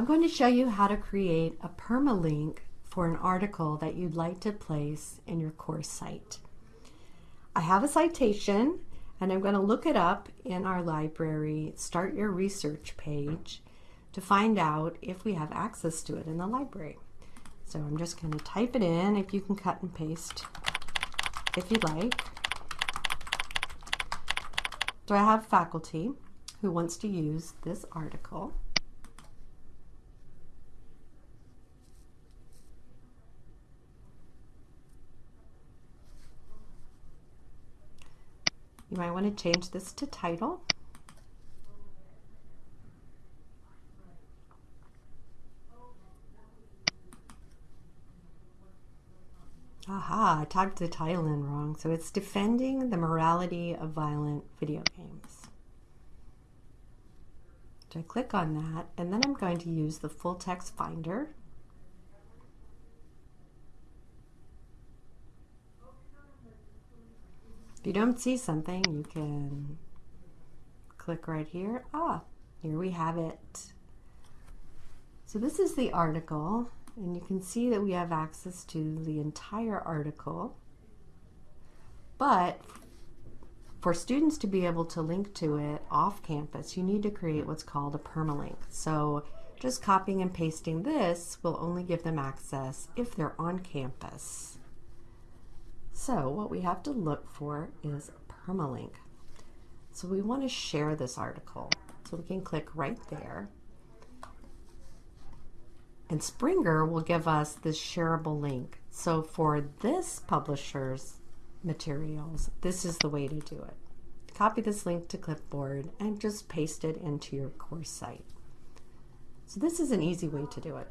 I'm going to show you how to create a permalink for an article that you'd like to place in your course site. I have a citation and I'm going to look it up in our library, start your research page to find out if we have access to it in the library. So I'm just going to type it in if you can cut and paste if you'd like. So I have faculty who wants to use this article. You might want to change this to title. Aha, I typed the title in wrong. So it's Defending the Morality of Violent Video Games. So I click on that, and then I'm going to use the full text finder. If you don't see something, you can click right here. Ah, here we have it. So this is the article, and you can see that we have access to the entire article. But for students to be able to link to it off campus, you need to create what's called a permalink. So just copying and pasting this will only give them access if they're on campus. So what we have to look for is permalink. So we want to share this article. So we can click right there. And Springer will give us this shareable link. So for this publisher's materials, this is the way to do it. Copy this link to clipboard and just paste it into your course site. So this is an easy way to do it.